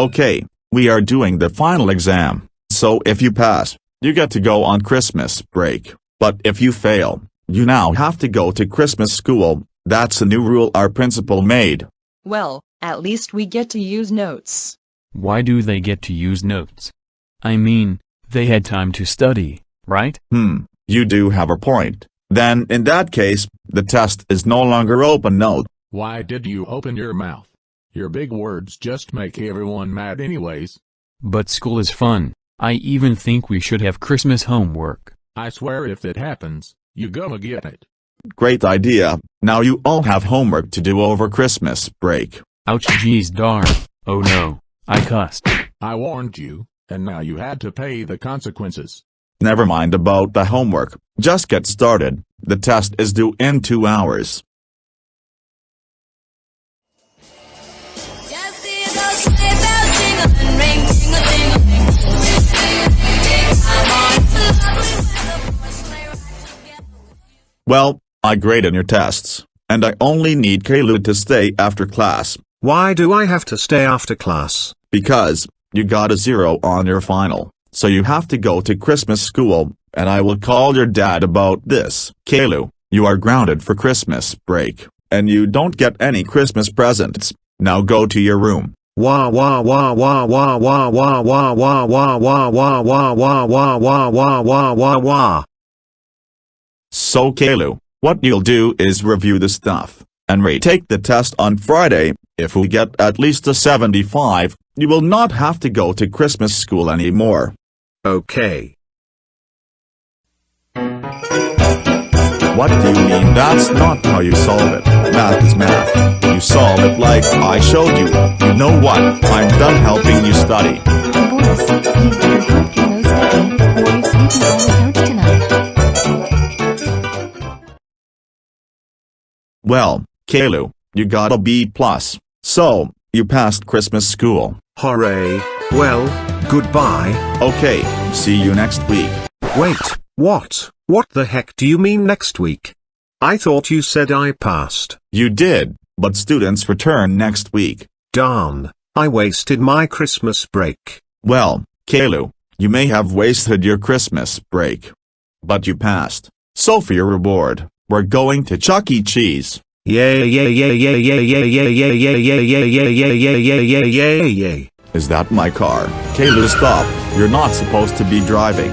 Okay, we are doing the final exam, so if you pass, you get to go on Christmas break, but if you fail, you now have to go to Christmas school, that's a new rule our principal made. Well, at least we get to use notes. Why do they get to use notes? I mean, they had time to study, right? Hmm, you do have a point. Then in that case, the test is no longer open note. Why did you open your mouth? Your big words just make everyone mad anyways. But school is fun. I even think we should have Christmas homework. I swear if it happens, you gonna get it. Great idea, now you all have homework to do over Christmas break. Ouch geez darn. Oh no, I cussed. I warned you, and now you had to pay the consequences. Never mind about the homework, just get started, the test is due in two hours. Well, I graded your tests, and I only need Kalu to stay after class, Why do I have to stay after class? because, you got a zero on your final, so you have to go to Christmas school, and I will call your dad about this. Kalu, you are grounded for Christmas break, and you don't get any Christmas presents, now go to your room. Wah wah wah wah wah wah wah wah wah wah wah wah wah wah wah wah wah wah wah wah. So Kalu, what you'll do is review the stuff, and retake the test on Friday, if we get at least a 75, you will not have to go to Christmas school anymore. Okay. What do you mean that's not how you solve it? Math is math. You solve it like I showed you. You know what? I'm done helping you study. Boys, you better help or you're sleeping the tonight. Well, Kalu, you got a B+. plus. So, you passed Christmas school. Hooray. Well, goodbye. Okay, see you next week. Wait, what? What the heck do you mean next week? I thought you said I passed. You did, but students return next week. Darn, I wasted my Christmas break. Well, Kalu, you may have wasted your Christmas break. But you passed. So for your reward, we're going to Chuck E. Cheese. Yeah yeah yeah yeah yeah yeah yeah yeah yeah yeah yeah yeah yeah yeah yeah yeah yeah yeah. Is that my car? Kalu stop, you're not supposed to be driving.